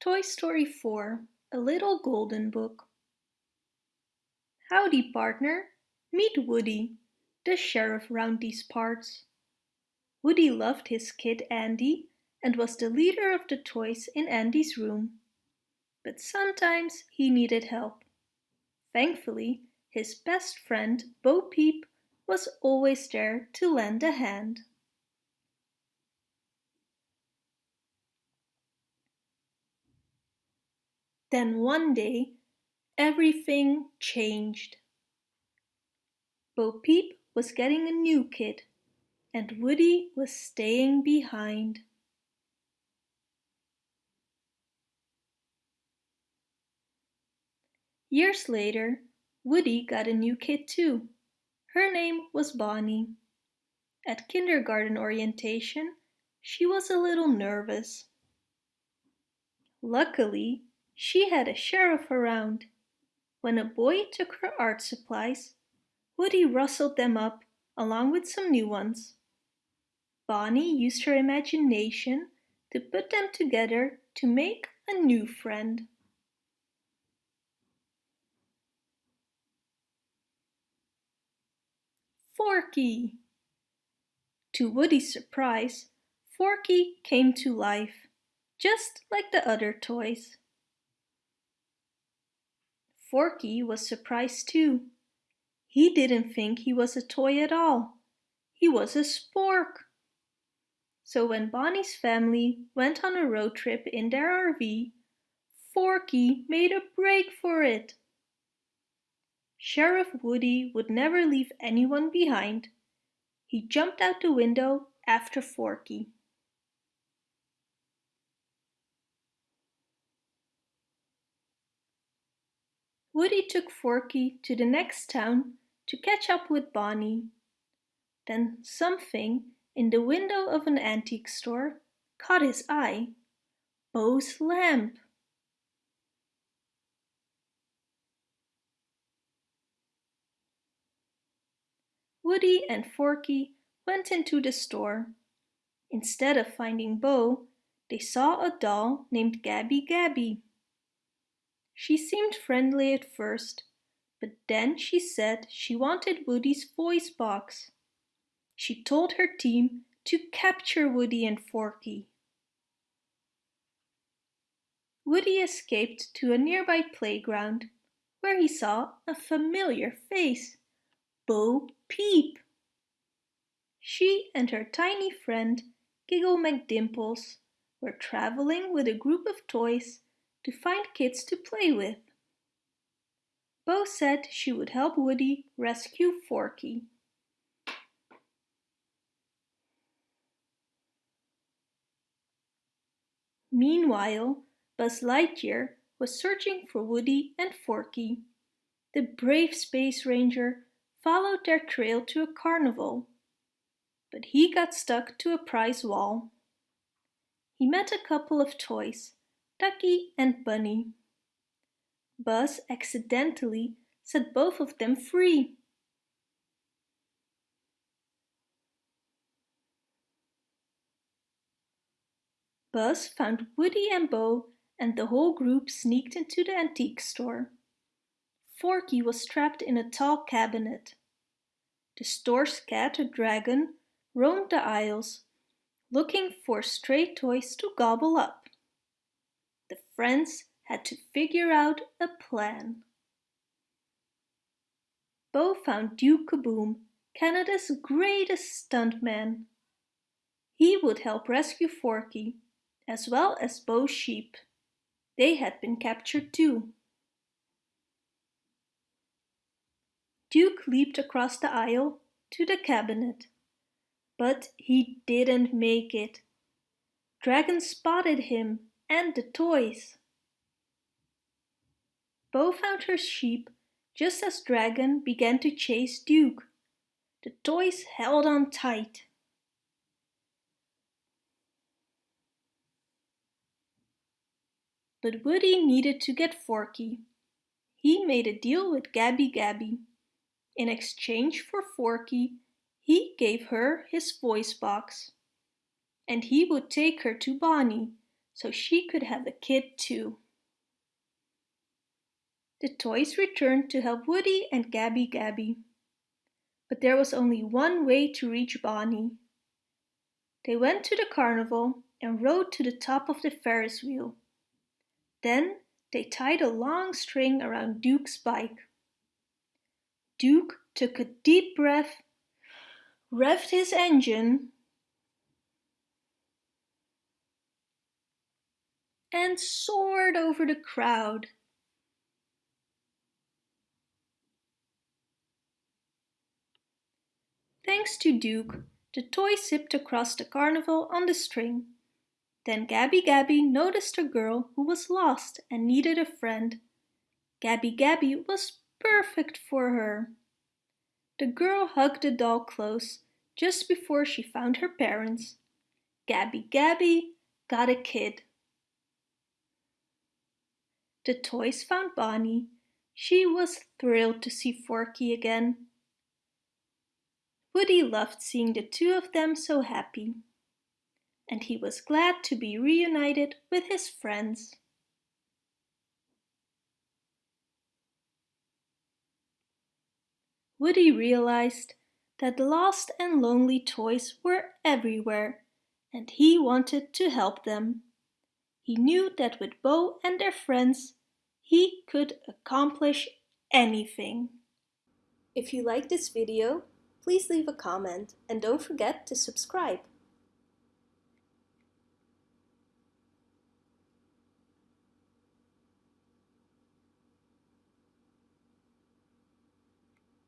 Toy Story 4 A Little Golden Book Howdy partner, meet Woody, the sheriff round these parts. Woody loved his kid Andy and was the leader of the toys in Andy's room. But sometimes he needed help. Thankfully, his best friend Bo Peep was always there to lend a hand. Then one day, everything changed. Bo Peep was getting a new kid, and Woody was staying behind. Years later, Woody got a new kid too. Her name was Bonnie. At kindergarten orientation, she was a little nervous. Luckily, she had a sheriff around. When a boy took her art supplies, Woody rustled them up along with some new ones. Bonnie used her imagination to put them together to make a new friend. Forky! To Woody's surprise, Forky came to life, just like the other toys. Forky was surprised too. He didn't think he was a toy at all. He was a spork. So when Bonnie's family went on a road trip in their RV, Forky made a break for it. Sheriff Woody would never leave anyone behind. He jumped out the window after Forky. Woody took Forky to the next town to catch up with Bonnie. Then something in the window of an antique store caught his eye. Bo's lamp. Woody and Forky went into the store. Instead of finding Bo, they saw a doll named Gabby Gabby. She seemed friendly at first, but then she said she wanted Woody's voice box. She told her team to capture Woody and Forky. Woody escaped to a nearby playground where he saw a familiar face, Bo Peep. She and her tiny friend, Giggle McDimples, were traveling with a group of toys to find kids to play with. Bo said she would help Woody rescue Forky. Meanwhile, Buzz Lightyear was searching for Woody and Forky. The brave Space Ranger followed their trail to a carnival, but he got stuck to a prize wall. He met a couple of toys Ducky and Bunny. Buzz accidentally set both of them free. Buzz found Woody and Bo and the whole group sneaked into the antique store. Forky was trapped in a tall cabinet. The store's cat, a Dragon, roamed the aisles, looking for stray toys to gobble up friends had to figure out a plan. Bo found Duke Caboom, Canada's greatest stuntman. He would help rescue Forky, as well as Bo's sheep. They had been captured too. Duke leaped across the aisle to the cabinet, but he didn't make it. Dragon spotted him and the toys. Bo found her sheep just as Dragon began to chase Duke. The toys held on tight. But Woody needed to get Forky. He made a deal with Gabby Gabby. In exchange for Forky, he gave her his voice box. And he would take her to Bonnie, so she could have a kid too. The toys returned to help Woody and Gabby Gabby. But there was only one way to reach Bonnie. They went to the carnival and rode to the top of the Ferris wheel. Then they tied a long string around Duke's bike. Duke took a deep breath, revved his engine, and soared over the crowd. Thanks to Duke, the toy zipped across the carnival on the string. Then Gabby Gabby noticed a girl who was lost and needed a friend. Gabby Gabby was perfect for her. The girl hugged the doll close just before she found her parents. Gabby Gabby got a kid. The toys found Bonnie. She was thrilled to see Forky again. Woody loved seeing the two of them so happy and he was glad to be reunited with his friends. Woody realized that lost and lonely toys were everywhere and he wanted to help them. He knew that with Bo and their friends, he could accomplish anything. If you like this video, please leave a comment and don't forget to subscribe.